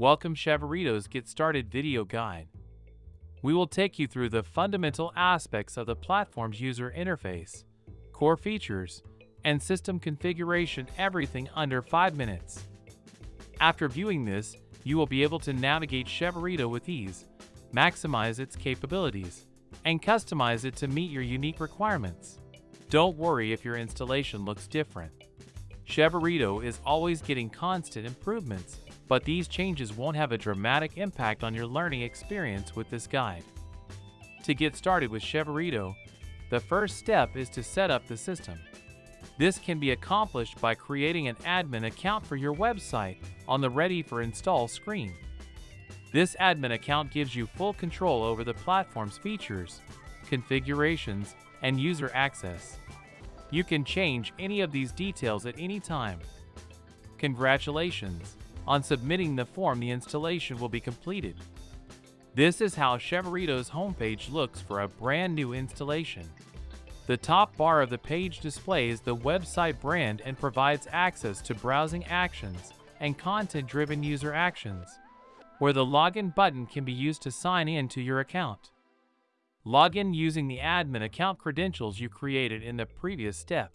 Welcome Chevereto's Get Started video guide. We will take you through the fundamental aspects of the platform's user interface, core features, and system configuration everything under 5 minutes. After viewing this, you will be able to navigate Chevereto with ease, maximize its capabilities, and customize it to meet your unique requirements. Don't worry if your installation looks different. Chevereto is always getting constant improvements, but these changes won't have a dramatic impact on your learning experience with this guide. To get started with Chevereto, the first step is to set up the system. This can be accomplished by creating an admin account for your website on the Ready for Install screen. This admin account gives you full control over the platform's features, configurations, and user access. You can change any of these details at any time. Congratulations! On submitting the form the installation will be completed. This is how Chevereto's homepage looks for a brand new installation. The top bar of the page displays the website brand and provides access to browsing actions and content-driven user actions, where the login button can be used to sign in to your account. Log in using the admin account credentials you created in the previous step.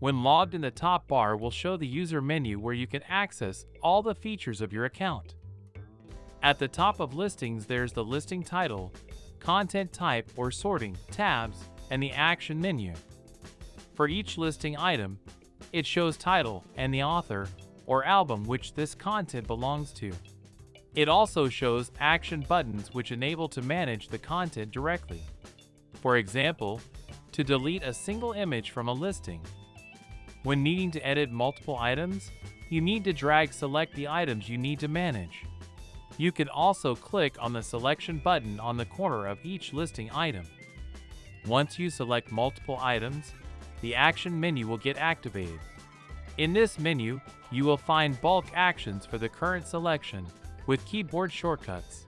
When logged in the top bar will show the user menu where you can access all the features of your account. At the top of listings there's the listing title, content type or sorting tabs, and the action menu. For each listing item, it shows title and the author or album which this content belongs to. It also shows action buttons which enable to manage the content directly. For example, to delete a single image from a listing. When needing to edit multiple items, you need to drag select the items you need to manage. You can also click on the selection button on the corner of each listing item. Once you select multiple items, the action menu will get activated. In this menu, you will find bulk actions for the current selection with keyboard shortcuts.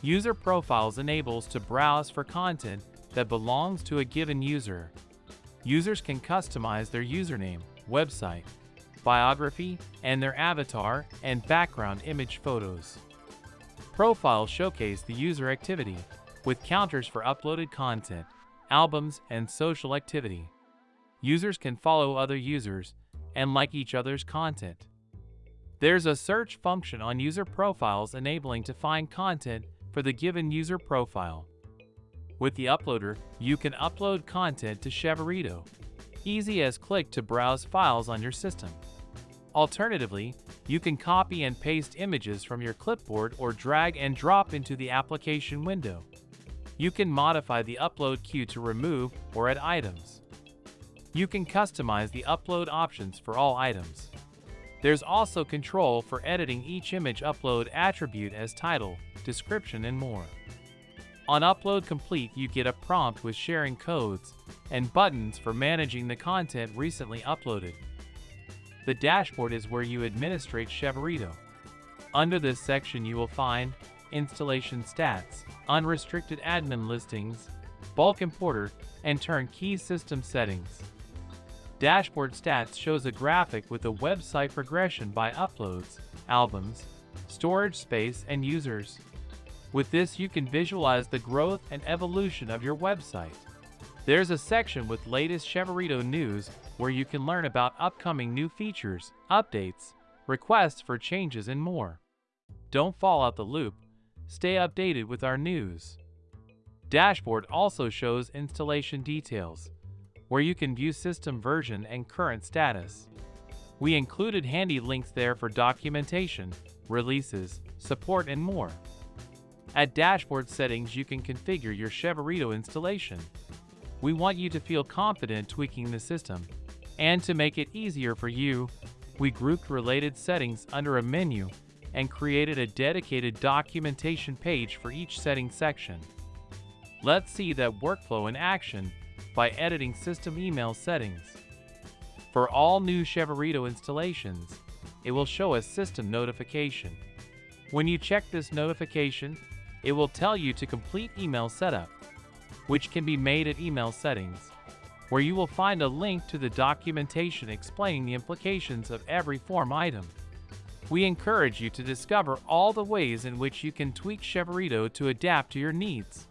User Profiles enables to browse for content that belongs to a given user. Users can customize their username, website, biography, and their avatar and background image photos. Profiles showcase the user activity, with counters for uploaded content, albums, and social activity. Users can follow other users and like each other's content. There's a search function on user profiles enabling to find content for the given user profile. With the uploader, you can upload content to Chevereto. Easy as click to browse files on your system. Alternatively, you can copy and paste images from your clipboard or drag and drop into the application window. You can modify the upload queue to remove or add items. You can customize the upload options for all items. There's also control for editing each image upload attribute as title, description, and more. On Upload Complete, you get a prompt with sharing codes and buttons for managing the content recently uploaded. The dashboard is where you administrate Chevereto. Under this section you will find installation stats, unrestricted admin listings, bulk importer, and turnkey system settings. Dashboard stats shows a graphic with a website progression by uploads, albums, storage space, and users. With this, you can visualize the growth and evolution of your website. There's a section with latest Chevereto news where you can learn about upcoming new features, updates, requests for changes, and more. Don't fall out the loop. Stay updated with our news. Dashboard also shows installation details, where you can view system version and current status. We included handy links there for documentation, releases, support, and more. At Dashboard settings, you can configure your Chevereto installation. We want you to feel confident tweaking the system. And to make it easier for you, we grouped related settings under a menu and created a dedicated documentation page for each setting section. Let's see that workflow in action by editing system email settings. For all new Chevereto installations, it will show a system notification. When you check this notification, it will tell you to complete email setup, which can be made at email settings, where you will find a link to the documentation explaining the implications of every form item. We encourage you to discover all the ways in which you can tweak Chevereto to adapt to your needs.